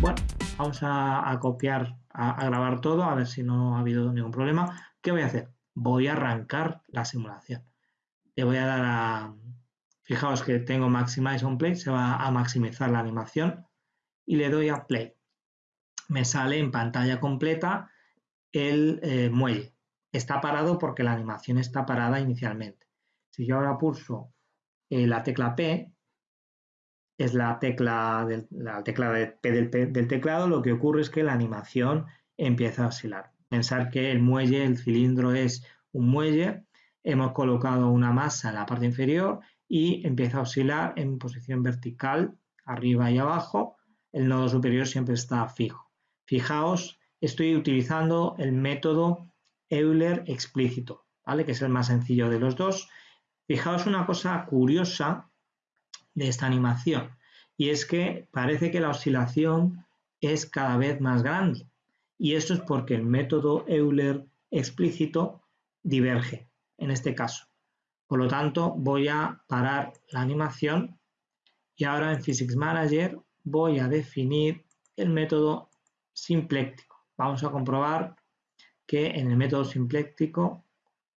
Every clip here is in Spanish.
Vamos a, copiar, a, grabar todo, a ver si no ha habido ningún problema. ¿Qué voy a hacer? Voy a arrancar la simulación. Le voy a dar a... Fijaos que tengo Maximize on Play, se va a maximizar la animación y le doy a Play. Me sale en pantalla completa el eh, muelle. Está parado porque la animación está parada inicialmente. Si yo ahora pulso eh, la tecla P, es la tecla, del, la tecla P del, teclado, lo que ocurre es que la animación empieza a oscilar. Pensar que el muelle, el cilindro es un muelle, hemos colocado una masa en la parte inferior y empieza a oscilar en posición vertical, arriba y abajo. El nodo superior siempre está fijo. Fijaos, estoy utilizando el método Euler explícito, ¿vale? que es el más sencillo de los dos. Fijaos una cosa curiosa de esta animación y es que parece que la oscilación es cada vez más grande y esto es porque el método Euler explícito diverge en este caso. Por lo tanto, voy a parar la animación y ahora en Physics Manager voy a definir el método simpléctico. Vamos a comprobar que en el método simpléctico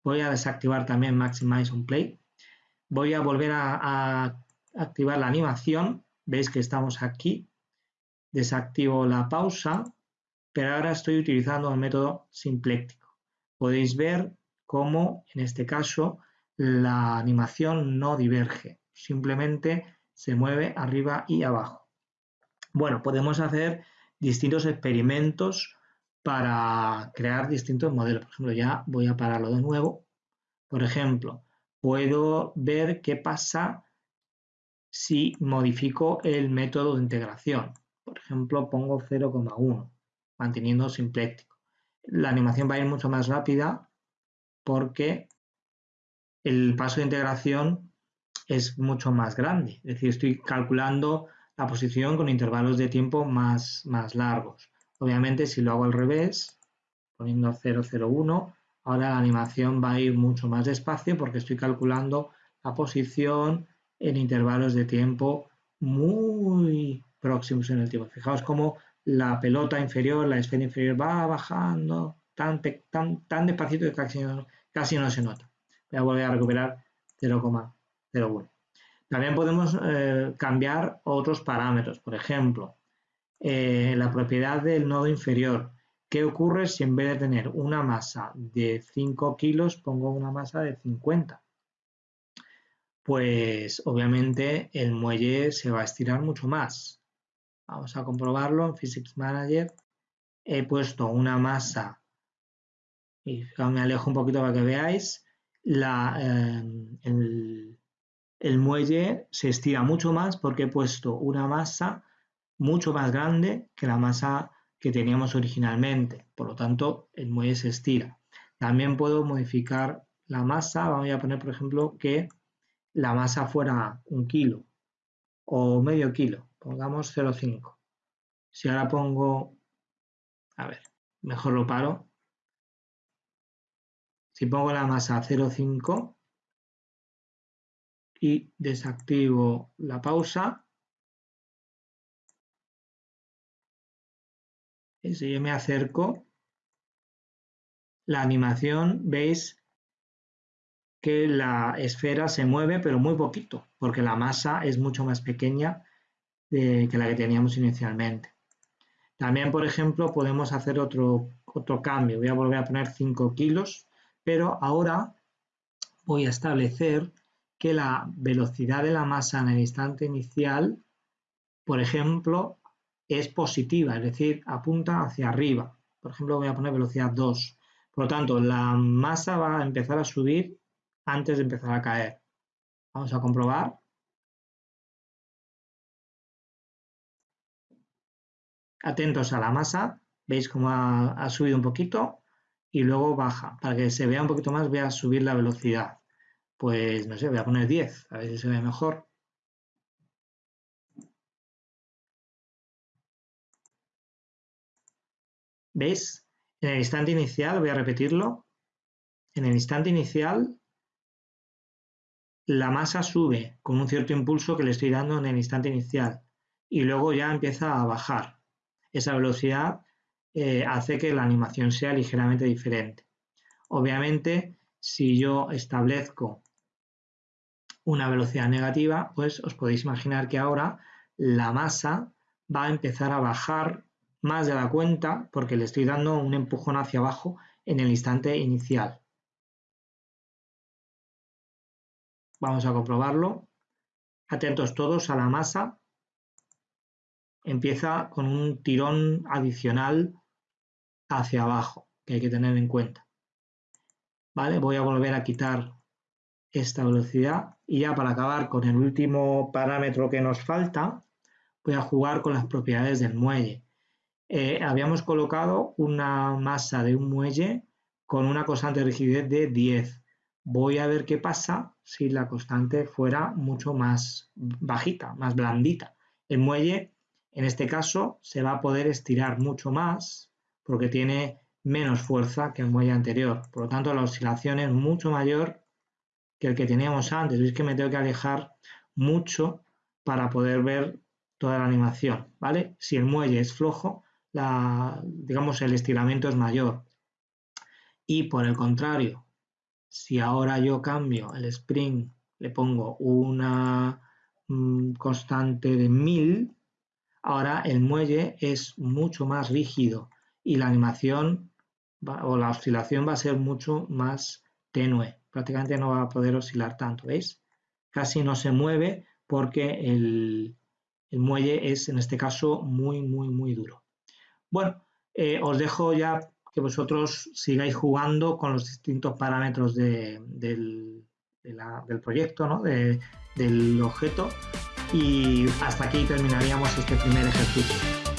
voy a desactivar también Maximize on Play. Voy a volver a activar la animación, veis que estamos aquí, desactivo la pausa, pero ahora estoy utilizando el método simpléctico. Podéis ver cómo, en este caso, la animación no diverge, simplemente se mueve arriba y abajo. Bueno, podemos hacer distintos experimentos para crear distintos modelos. Por ejemplo, ya voy a pararlo de nuevo. Por ejemplo, puedo ver qué pasa si modifico el método de integración. Por ejemplo, pongo 0,1, manteniendo simpléctico. La animación va a ir mucho más rápida porque el paso de integración es mucho más grande. Es decir, estoy calculando la posición con intervalos de tiempo más, más largos. Obviamente, si lo hago al revés, poniendo 0,01, ahora la animación va a ir mucho más despacio porque estoy calculando la posición, en intervalos de tiempo muy próximos en el tiempo. Fijaos cómo la pelota inferior, la esfera inferior va bajando tan, tan, tan despacito que casi no, casi no se nota. Voy a volver a recuperar 0,01. También podemos eh, cambiar otros parámetros. Por ejemplo, eh, la propiedad del nodo inferior. ¿Qué ocurre si en vez de tener una masa de 5 kilos pongo una masa de 50? Pues obviamente el muelle se va a estirar mucho más. Vamos a comprobarlo en Physics Manager. He puesto una masa, y me alejo un poquito para que veáis, em, el, el muelle se estira mucho más porque he puesto una masa mucho más grande que la masa que teníamos originalmente. Por lo tanto, el muelle se estira. También puedo modificar la masa. Vamos a poner, por ejemplo, que la masa fuera un kilo o medio kilo, pongamos 0,5. Si ahora pongo, a ver, mejor lo paro. Si pongo la masa 0,5 y desactivo la pausa, y si yo me acerco, la animación, veis que la esfera se mueve, pero muy poquito, porque la masa es mucho más pequeña que la que teníamos inicialmente. También, por ejemplo, podemos hacer otro, otro cambio. Voy a volver a poner 5 kilos, pero ahora voy a establecer que la velocidad de la masa en el instante inicial, por ejemplo, es positiva, es decir, apunta hacia arriba. Por ejemplo, voy a poner velocidad 2. Por lo tanto, la masa va a empezar a subir antes de empezar a caer. Vamos a comprobar. Atentos a la masa, veis cómo ha, subido un poquito y luego baja. Para que se vea un poquito más voy a subir la velocidad. Pues no sé, voy a poner 10, a ver si se ve mejor. ¿Veis? En el instante inicial, voy a repetirlo, en el instante inicial la masa sube con un cierto impulso que le estoy dando en el instante inicial y luego ya empieza a bajar. esa velocidad eh, hace que la animación sea ligeramente diferente. Obviamente, si yo establezco una velocidad negativa, pues os podéis imaginar que ahora la masa va a empezar a bajar más de la cuenta porque le estoy dando un empujón hacia abajo en el instante inicial. Vamos a comprobarlo. Atentos todos a la masa. Empieza con un tirón adicional hacia abajo que hay que tener en cuenta. ¿Vale? Voy a volver a quitar esta velocidad y ya para acabar con el último parámetro que nos falta, voy a jugar con las propiedades del muelle. Eh, habíamos colocado una masa de un muelle con una constante de rigidez de 10. Voy a ver qué pasa si la constante fuera mucho más bajita, más blandita. El muelle, en este caso, se va a poder estirar mucho más porque tiene menos fuerza que el muelle anterior. Por lo tanto, la oscilación es mucho mayor que el que teníamos antes. Veis que me tengo que alejar mucho para poder ver toda la animación, ¿vale? Si el muelle es flojo, la, digamos, el estiramiento es mayor. Y por el contrario, si ahora yo cambio el spring, le pongo una mm, constante de 1000, ahora el muelle es mucho más rígido y la animación o la oscilación va a ser mucho más tenue. Prácticamente no va a poder oscilar tanto, ¿veis? Casi no se mueve porque el, muelle es en este caso muy, muy, muy duro. Bueno, eh, os dejo ya que vosotros sigáis jugando con los distintos parámetros del, del, proyecto, ¿no? del objeto y hasta aquí terminaríamos este primer ejercicio.